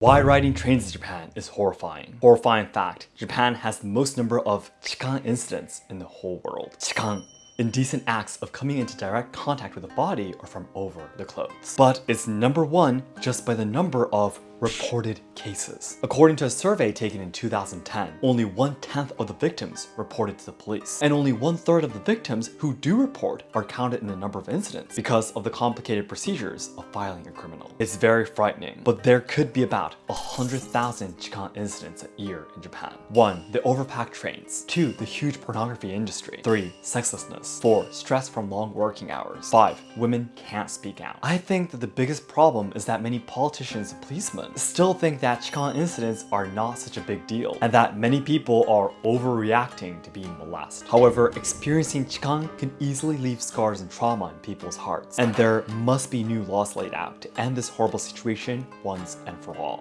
Why riding trains in Japan is horrifying. Horrifying fact, Japan has the most number of chikan incidents in the whole world. Chikan indecent acts of coming into direct contact with the body or from over the clothes. But it's number one just by the number of reported cases. According to a survey taken in 2010, only one-tenth of the victims reported to the police, and only one-third of the victims who do report are counted in the number of incidents because of the complicated procedures of filing a criminal. It's very frightening, but there could be about 100,000 Chikan incidents a year in Japan. 1. The overpacked trains. 2. The huge pornography industry. 3. Sexlessness. 4. Stress from long working hours. 5. Women can't speak out. I think that the biggest problem is that many politicians and policemen still think that Chikan incidents are not such a big deal and that many people are overreacting to being molested. However, experiencing Chikan can easily leave scars and trauma in people's hearts and there must be new laws laid out to end this horrible situation once and for all.